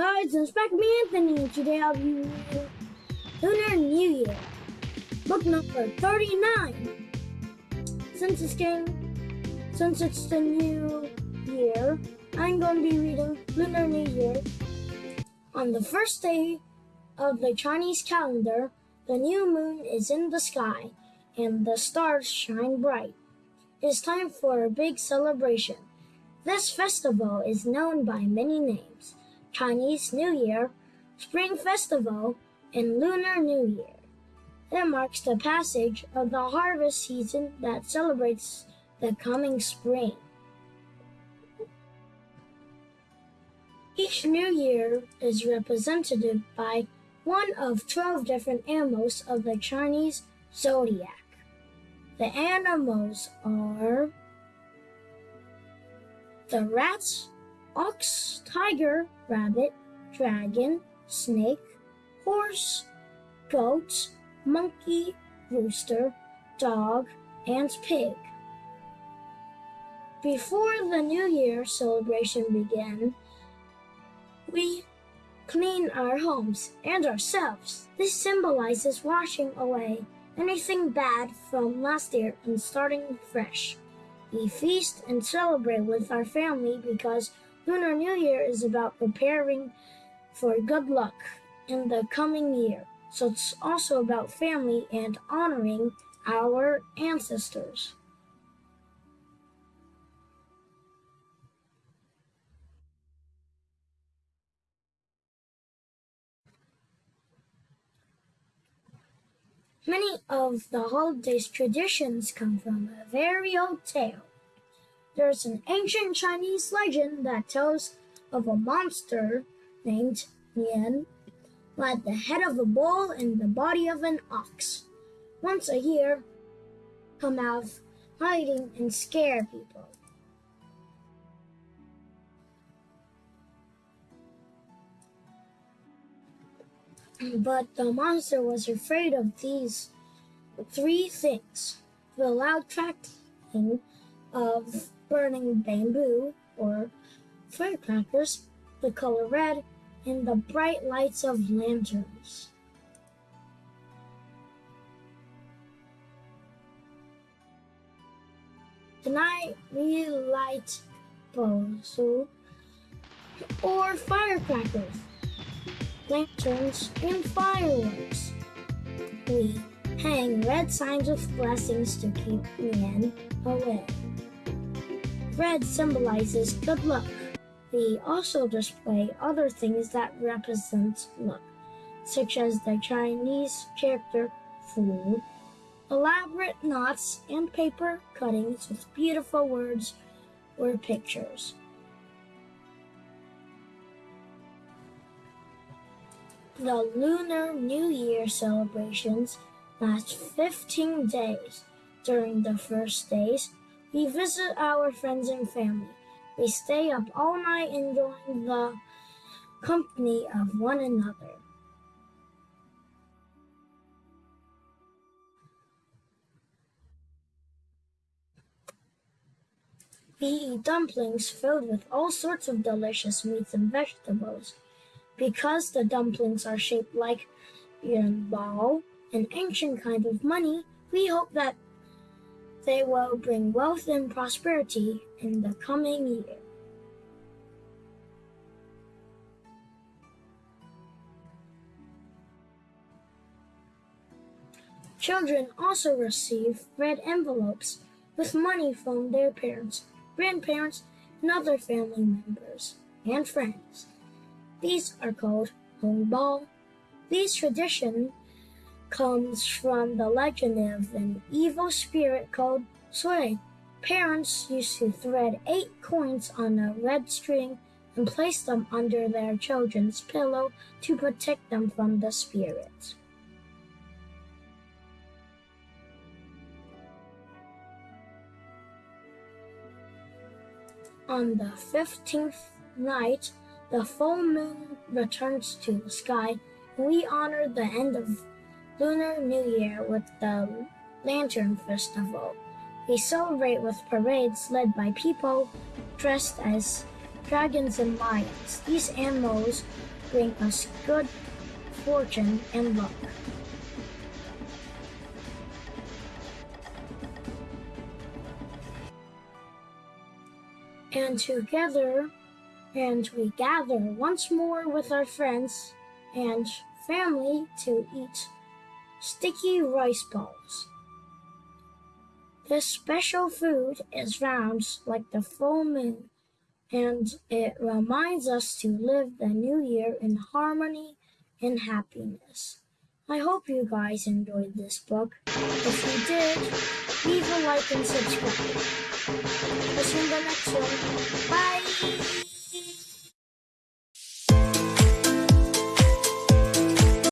guys, it's back me Anthony today I'll be reading Lunar New Year, book number 39. Since it's since it's the new year, I'm going to be reading Lunar New Year. On the first day of the Chinese calendar, the new moon is in the sky and the stars shine bright. It's time for a big celebration. This festival is known by many names. Chinese New Year, Spring Festival, and Lunar New Year. It marks the passage of the harvest season that celebrates the coming spring. Each new year is represented by one of 12 different animals of the Chinese zodiac. The animals are the rats, ox, tiger, rabbit, dragon, snake, horse, goat, monkey, rooster, dog, and pig. Before the New Year celebration began, we clean our homes and ourselves. This symbolizes washing away anything bad from last year and starting fresh. We feast and celebrate with our family because Lunar New Year is about preparing for good luck in the coming year. So it's also about family and honoring our ancestors. Many of the holiday's traditions come from a very old tale. There's an ancient Chinese legend that tells of a monster named Nian who had the head of a bull and the body of an ox. Once a year, come out hiding and scare people. But the monster was afraid of these three things the loud cracking of burning bamboo or firecrackers, the color red, and the bright lights of lanterns. Tonight we light baozhu or firecrackers, lanterns, and fireworks. We hang red signs with blessings to keep men away. Red symbolizes good luck. They also display other things that represent luck, such as the Chinese character Fu, elaborate knots and paper cuttings with beautiful words or pictures. The Lunar New Year celebrations last 15 days. During the first days, we visit our friends and family. We stay up all night enjoying the company of one another. We eat dumplings filled with all sorts of delicious meats and vegetables. Because the dumplings are shaped like yuanbao, an ancient kind of money, we hope that they will bring wealth and prosperity in the coming year. Children also receive red envelopes with money from their parents, grandparents, and other family members and friends. These are called hongbao. These traditions comes from the legend of an evil spirit called Sui. Parents used to thread eight coins on a red string and place them under their children's pillow to protect them from the spirit. On the fifteenth night, the full moon returns to the sky, and we honor the end of Lunar New Year with the Lantern Festival. We celebrate with parades led by people dressed as dragons, and lions. These animals bring us good fortune and luck. And together, and we gather once more with our friends and family to eat sticky rice balls. This special food is round like the full moon, and it reminds us to live the new year in harmony and happiness. I hope you guys enjoyed this book. If you did, leave a like and subscribe. I'll see you in the next one. Bye!